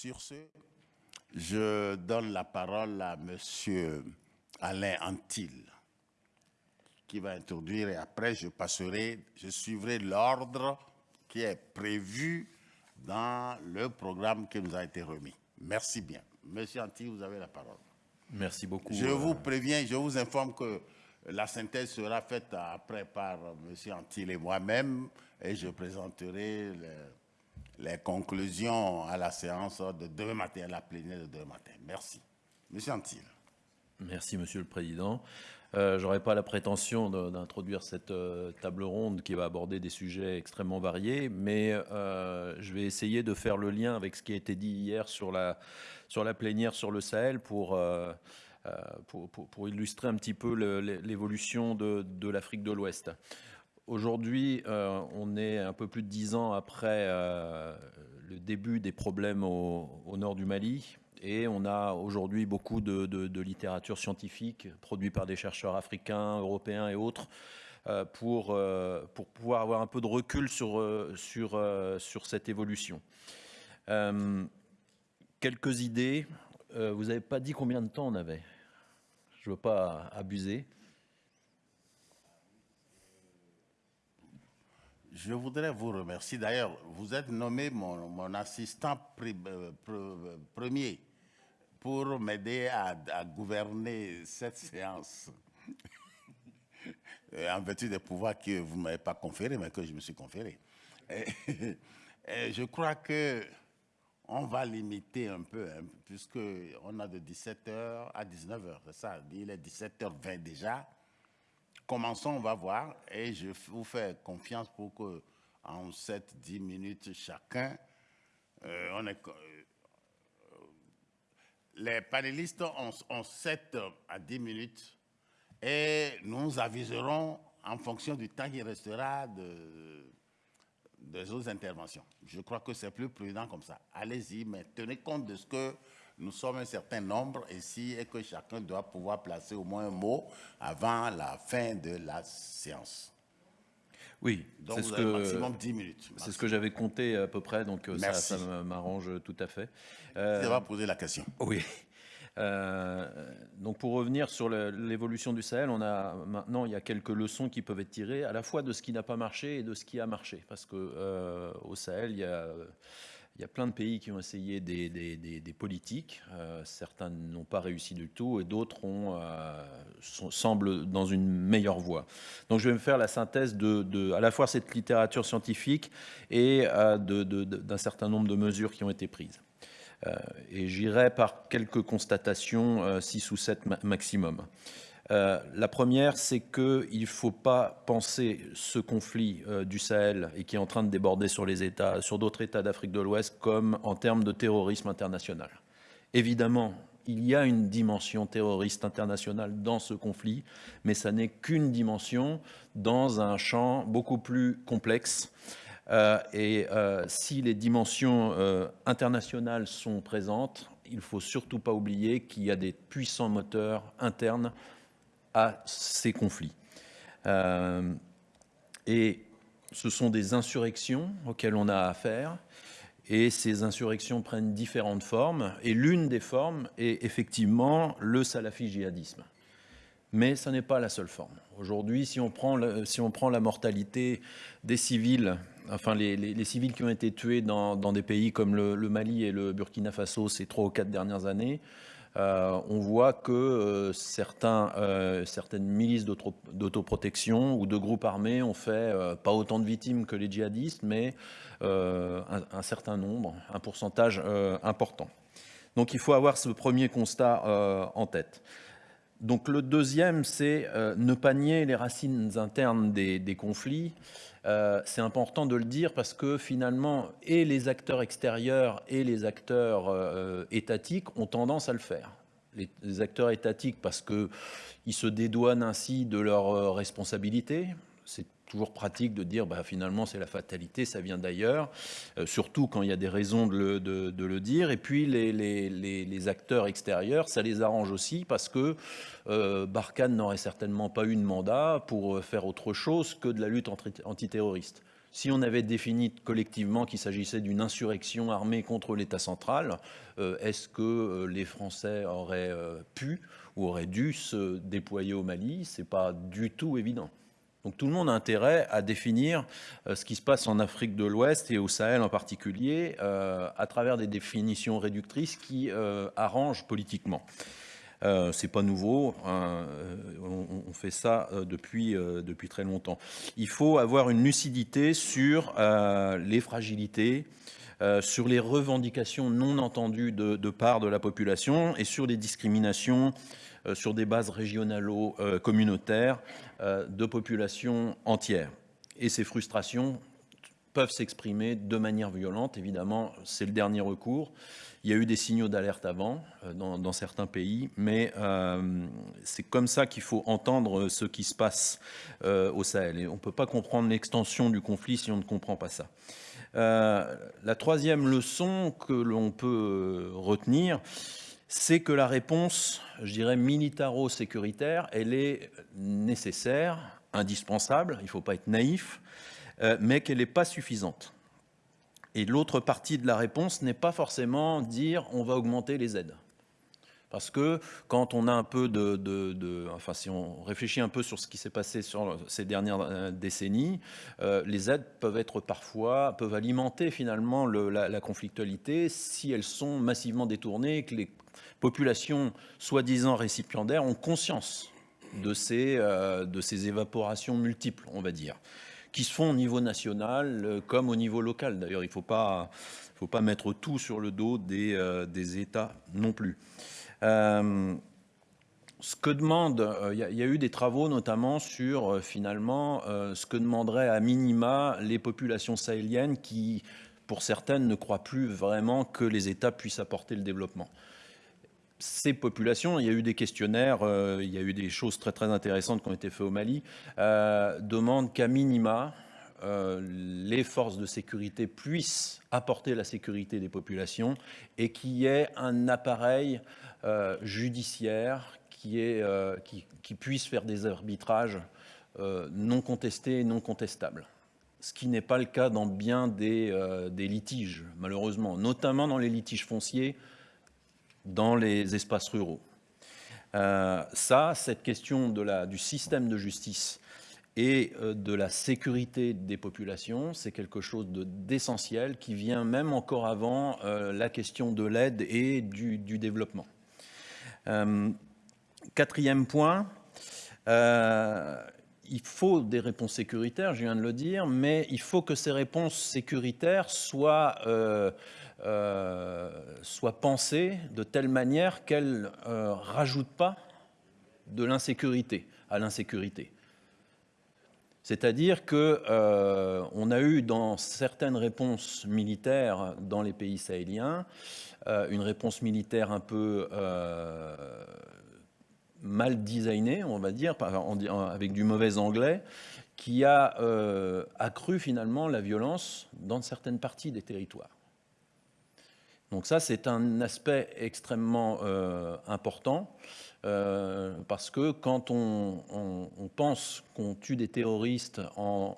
Sur ce, je donne la parole à M. Alain Antil, qui va introduire et après je passerai, je suivrai l'ordre qui est prévu dans le programme qui nous a été remis. Merci bien. Monsieur Antil, vous avez la parole. Merci beaucoup. Je vous préviens, je vous informe que la synthèse sera faite après par M. Antil et moi-même et je présenterai les, conclusions à la séance de demain matin, à la plénière de demain matin. Merci. Monsieur Antil. Merci, Monsieur le Président. Euh, Je n'aurai pas la prétention d'introduire cette euh, table ronde qui va aborder des sujets extrêmement variés, mais euh, je vais essayer de faire le lien avec ce qui a été dit hier sur la, sur la plénière sur le Sahel pour euh, pour, illustrer un petit peu l'évolution de, l'Afrique de l'Ouest. Aujourd'hui, euh, on est un peu plus de dix ans après euh, le début des problèmes au, nord du Mali. Et on a aujourd'hui beaucoup de, littérature scientifique produite par des chercheurs africains, européens et autres pour, pour pouvoir avoir un peu de recul sur, sur, sur cette évolution. quelques idées euh, vous n'avez pas dit combien de temps on avait? Je ne veux pas abuser. Je voudrais vous remercier. D'ailleurs, vous êtes nommé mon, assistant euh, premier pour m'aider à, gouverner cette séance. en vertu des pouvoirs que vous ne m'avez pas conférés, mais que je me suis conféré. je crois que on va limiter un peu, hein, puisqu'on a de 17h à 19h, c'est ça, il est 17h20 déjà. Commençons, on va voir, et je vous fais confiance pour que en 7-10 minutes chacun, euh, euh, les panélistes ont, ont 7 à 10 minutes et nous aviserons en fonction du temps qui restera de, des autres interventions. Je crois que c'est plus prudent comme ça. Allez-y, mais tenez compte de ce que nous sommes un certain nombre ici et que chacun doit pouvoir placer au moins un mot avant la fin de la séance. Oui, c'est ce que maximum 10 minutes. C'est ce que j'avais compté à peu près, donc euh, ça, ça m'arrange tout à fait. Euh, va poser la question. Oui. Euh, donc pour revenir sur l'évolution du Sahel, on a maintenant il y a quelques leçons qui peuvent être tirées à la fois de ce qui n'a pas marché et de ce qui a marché, parce que euh, au Sahel il y a il y a plein de pays qui ont essayé des, des, des, politiques. Euh, certains n'ont pas réussi du tout et d'autres ont semblent dans une meilleure voie. Donc je vais me faire la synthèse de, de à la fois cette littérature scientifique et d'un certain nombre de mesures qui ont été prises. Euh, et j'irai par quelques constatations, 6 euh, ou 7 maximum. Euh, la première, c'est qu'il ne faut pas penser ce conflit du Sahel et qui est en train de déborder sur les États, sur d'autres États d'Afrique de l'Ouest, comme en termes de terrorisme international. Évidemment, il y a une dimension terroriste internationale dans ce conflit, mais ça n'est qu'une dimension dans un champ beaucoup plus complexe euh, et euh, si les dimensions euh, internationales sont présentes, il ne faut surtout pas oublier qu'il y a des puissants moteurs internes à ces conflits. et ce sont des insurrections auxquelles on a affaire. Et ces insurrections prennent différentes formes. Et l'une des formes est effectivement le salafi djihadisme. Mais ce n'est pas la seule forme. Aujourd'hui, si, on prend si on prend la mortalité des civils enfin les, civils qui ont été tués dans, des pays comme le, Mali et le Burkina Faso ces trois ou quatre dernières années, euh, on voit que euh, euh, certaines milices d'autoprotection ou de groupes armés ont fait pas autant de victimes que les djihadistes, mais un, certain nombre, un pourcentage important. Donc il faut avoir ce premier constat en tête. Donc le deuxième, c'est ne pas nier les racines internes des, conflits. Euh, c'est important de le dire parce que finalement, et les acteurs extérieurs et les acteurs euh, étatiques ont tendance à le faire. Les, acteurs étatiques parce qu'ils se dédouanent ainsi de leurs euh, responsabilités. Toujours pratique de dire bah, finalement c'est la fatalité, ça vient d'ailleurs, surtout quand il y a des raisons de le, dire. Et puis les, acteurs extérieurs, ça les arrange aussi parce que euh, Barkhane n'aurait certainement pas eu de mandat pour euh, faire autre chose que de la lutte antiterroriste. Si on avait défini collectivement qu'il s'agissait d'une insurrection armée contre l'État central, euh, est-ce que euh, les Français auraient euh, pu ou auraient dû se déployer au Mali? C'est pas du tout évident. Donc tout le monde a intérêt à définir ce qui se passe en Afrique de l'Ouest et au Sahel en particulier à travers des définitions réductrices qui arrangent politiquement. Euh, c'est pas nouveau, hein, euh, on, fait ça euh, depuis, depuis très longtemps. Il faut avoir une lucidité sur les fragilités, sur les revendications non entendues de, part de la population et sur les discriminations sur des bases régionalo-communautaires de populations entières. Et ces frustrations peuvent s'exprimer de manière violente, évidemment, c'est le dernier recours. Il y a eu des signaux d'alerte avant euh, dans, certains pays, mais euh, c'est comme ça qu'il faut entendre ce qui se passe euh, au Sahel. Et on ne peut pas comprendre l'extension du conflit si on ne comprend pas ça. la troisième leçon que l'on peut retenir, c'est que la réponse, je dirais, militaro-sécuritaire, elle est nécessaire, indispensable, il ne faut pas être naïf, mais qu'elle n'est pas suffisante. Et l'autre partie de la réponse n'est pas forcément dire on va augmenter les aides. Parce que quand on a un peu de, enfin si on réfléchit un peu sur ce qui s'est passé sur ces dernières euh, décennies, euh, les aides peuvent être parfois, peuvent alimenter finalement la, conflictualité si elles sont massivement détournées et que les populations soi-disant récipiendaires ont conscience de ces, euh, de ces évaporations multiples, on va dire qui se font au niveau national comme au niveau local. D'ailleurs, il ne faut pas, mettre tout sur le dos des États non plus. Euh, ce que demande, il y, a eu des travaux notamment sur finalement ce que demanderaient à minima les populations sahéliennes qui, pour certaines, ne croient plus vraiment que les États puissent apporter le développement. Ces populations, il y a eu des questionnaires, euh, il y a eu des choses très très intéressantes qui ont été faites au Mali, euh, demandent qu'à minima, euh, les forces de sécurité puissent apporter la sécurité des populations et qu'il y ait un appareil judiciaire qui, est, qui, puisse faire des arbitrages non contestés et non contestables. Ce qui n'est pas le cas dans bien des, litiges, malheureusement, notamment dans les litiges fonciers, dans les espaces ruraux. Euh, ça, cette question du système de justice et euh, de la sécurité des populations, c'est quelque chose d'essentiel qui vient même encore avant euh, la question de l'aide et du, développement. Quatrième point, il faut des réponses sécuritaires, je viens de le dire, mais il faut que ces réponses sécuritaires soient euh, soit pensée de telle manière qu'elle ne euh, rajoute pas de l'insécurité à l'insécurité. C'est-à-dire qu'on euh, a eu dans certaines réponses militaires dans les pays sahéliens, une réponse militaire un peu mal designée, on va dire, avec du mauvais anglais, qui a accru finalement la violence dans certaines parties des territoires. Donc ça, c'est un aspect extrêmement euh, important euh, parce que quand on, pense qu'on tue des terroristes en,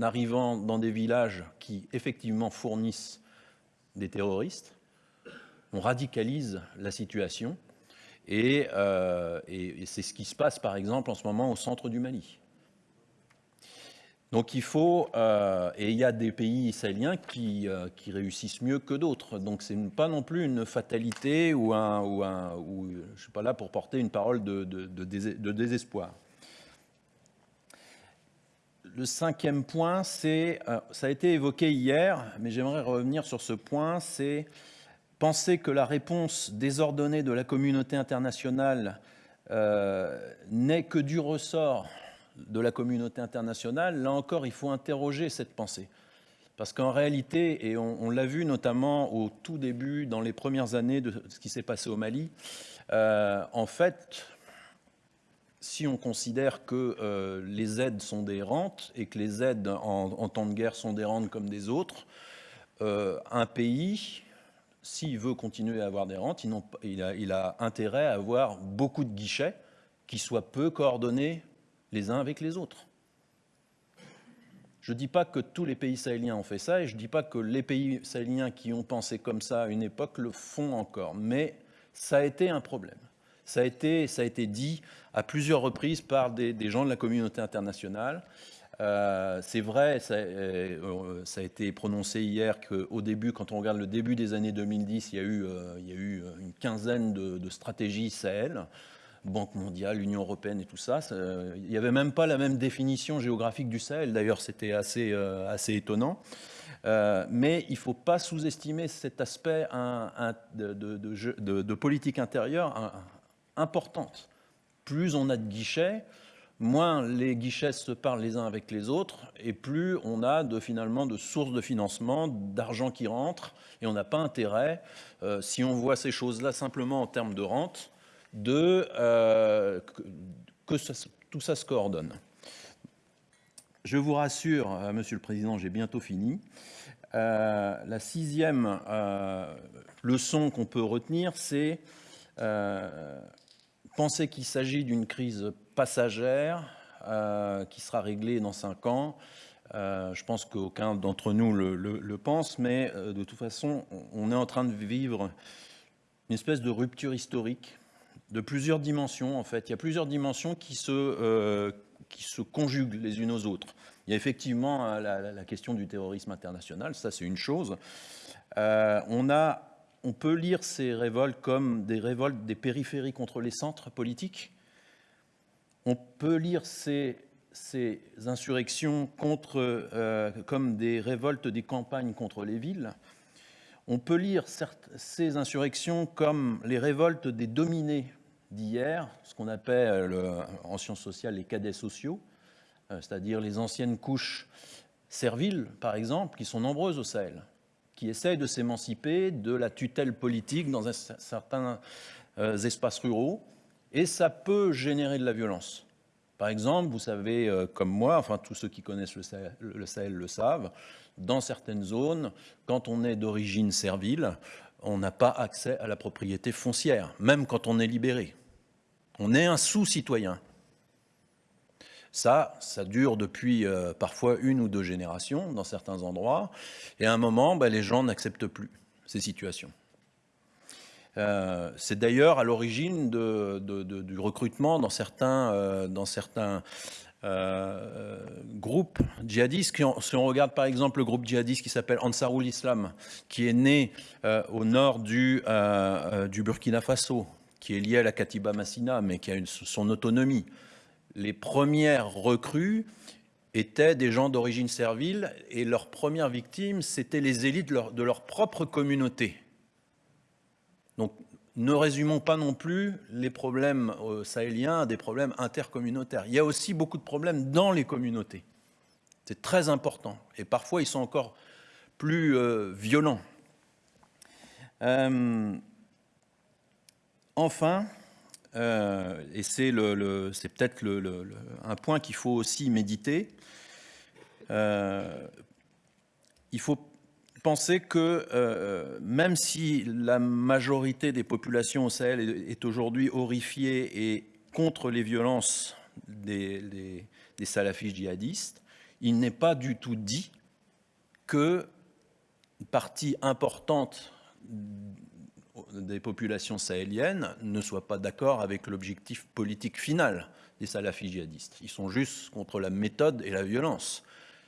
arrivant dans des villages qui effectivement fournissent des terroristes, on radicalise la situation et, euh, et c'est ce qui se passe par exemple en ce moment au centre du Mali. Donc il faut, euh, et il y a des pays sahéliens qui, euh, réussissent mieux que d'autres. Donc ce n'est pas non plus une fatalité ou un, ou je ne suis pas là pour porter une parole de, désespoir. Le cinquième point, c'est, euh, ça a été évoqué hier, mais j'aimerais revenir sur ce point, c'est penser que la réponse désordonnée de la communauté internationale n'est que du ressort de la communauté internationale, là encore, il faut interroger cette pensée. Parce qu'en réalité, et on, l'a vu notamment au tout début, dans les premières années de ce qui s'est passé au Mali, euh, en fait, si on considère que euh, les aides sont des rentes et que les aides en, temps de guerre sont des rentes comme des autres, euh, un pays, s'il veut continuer à avoir des rentes, il, a, il a intérêt à avoir beaucoup de guichets qui soient peu coordonnés les uns avec les autres. Je ne dis pas que tous les pays sahéliens ont fait ça, et je ne dis pas que les pays sahéliens qui ont pensé comme ça à une époque le font encore, mais ça a été un problème. Ça a été, dit à plusieurs reprises par des, gens de la communauté internationale. Euh, c'est vrai, euh, ça, a été prononcé hier qu'au début, quand on regarde le début des années 2010, il y a eu, euh, il y a eu une quinzaine de, de stratégies Sahel. Banque mondiale, l'Union européenne et tout ça. il n'y avait même pas la même définition géographique du Sahel. D'ailleurs, c'était assez, euh, assez étonnant. Euh, mais il ne faut pas sous-estimer cet aspect de, de, politique intérieure importante. Plus on a de guichets, moins les guichets se parlent les uns avec les autres, et plus on a de, finalement de sources de financement, d'argent qui rentre, et on n'a pas intérêt, euh, si on voit ces choses-là simplement en termes de rente, de, euh, que, tout ça se coordonne. Je vous rassure, euh, Monsieur le Président, j'ai bientôt fini. Euh, la sixième leçon qu'on peut retenir, c'est penser qu'il s'agit d'une crise passagère qui sera réglée dans cinq ans. je pense qu'aucun d'entre nous le, le, pense, mais de toute façon, on est en train de vivre une espèce de rupture historique de plusieurs dimensions, en fait. Il y a plusieurs dimensions qui se, euh, conjuguent les unes aux autres. Il y a effectivement euh, la, question du terrorisme international, ça c'est une chose. Euh, on, a, on peut lire ces révoltes comme des révoltes des périphéries contre les centres politiques. On peut lire ces, insurrections comme des révoltes des campagnes contre les villes. On peut lire ces insurrections comme les révoltes des dominés d'hier, ce qu'on appelle en sciences sociales les cadets sociaux, euh, c'est-à-dire les anciennes couches serviles, par exemple, qui sont nombreuses au Sahel, qui essayent de s'émanciper de la tutelle politique dans certains euh, espaces ruraux, et ça peut générer de la violence. Par exemple, vous savez, euh, comme moi, enfin tous ceux qui connaissent le Sahel le savent, dans certaines zones, quand on est d'origine servile, on n'a pas accès à la propriété foncière, même quand on est libéré. On est un sous-citoyen. Ça, ça dure depuis euh, parfois une ou deux générations dans certains endroits, et à un moment, ben, les gens n'acceptent plus ces situations. Euh, c'est d'ailleurs à l'origine du recrutement dans certains, euh, dans certains euh, groupes si on regarde par exemple le groupe djihadiste qui s'appelle Ansarul Islam, qui est né euh, au nord du, euh, du, Burkina Faso, qui est lié à la Katiba Massina, mais qui a son autonomie. Les premières recrues étaient des gens d'origine servile et leurs premières victimes, c'était les élites de leur, de leur propre communauté. Donc ne résumons pas non plus les problèmes euh, sahéliens à des problèmes intercommunautaires. Il y a aussi beaucoup de problèmes dans les communautés. C'est très important. Et parfois, ils sont encore plus euh, violents. Euh, enfin, et c'est peut-être un point qu'il faut aussi méditer, il faut penser que euh, même si la majorité des populations au Sahel est, aujourd'hui horrifiée et contre les violences des, des, salafistes djihadistes, il n'est pas du tout dit que une partie importante des populations sahéliennes ne soit pas d'accord avec l'objectif politique final des salafistes djihadistes. Ils sont juste contre la méthode et la violence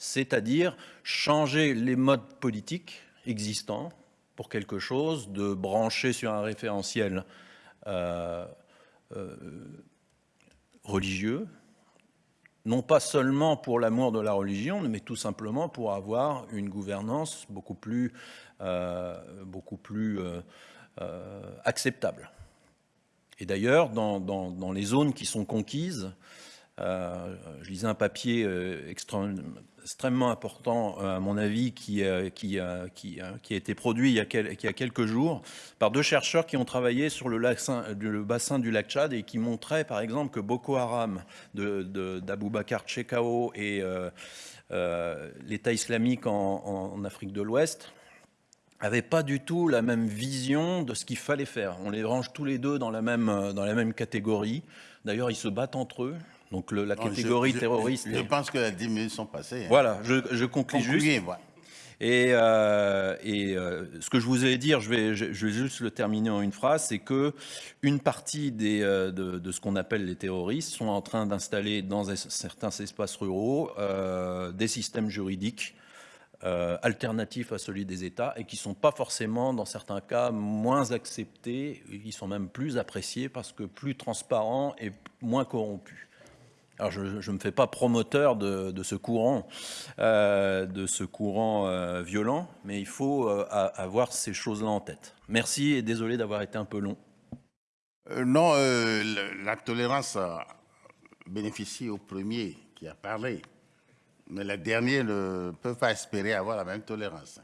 c'est-à-dire changer les modes politiques existants pour quelque chose de branché sur un référentiel euh, euh, religieux, non pas seulement pour l'amour de la religion, mais tout simplement pour avoir une gouvernance beaucoup plus, euh, acceptable. Et d'ailleurs, dans, les zones qui sont conquises, je lisais un papier extrêmement important, euh, à mon avis, qui, a été produit il y a, quelques jours par deux chercheurs qui ont travaillé sur le, bassin du lac Tchad et qui montraient, par exemple, que Boko Haram d'Abou de, Chekao et euh, euh, l'État islamique en, Afrique de l'Ouest n'avaient pas du tout la même vision de ce qu'il fallait faire. On les range tous les deux dans la même catégorie. D'ailleurs, ils se battent entre eux. Donc le- la Non, catégorie je- terroriste. Je, pense que les 10 minutes sont passées. hein. Voilà, je, je conclus juste. Voilà. Et, euh, et, euh, ce que je vous allais dire, je vais, je, je vais juste le terminer en une phrase, c'est que une partie des, euh, de, de ce qu'on appelle les terroristes sont en train d'installer dans certains espaces ruraux des systèmes juridiques alternatifs à celui des États et qui sont pas forcément, dans certains cas, moins acceptés. Ils sont même plus appréciés parce que plus transparents et moins corrompus. Alors, je ne me fais pas promoteur de, ce courant, euh, de ce courant euh, violent, mais il faut euh, avoir ces choses-là en tête. Merci et désolé d'avoir été un peu long. Euh, non, euh, la tolérance euh, bénéficie au premier qui a parlé. Mais les derniers ne peuvent pas espérer avoir la même tolérance.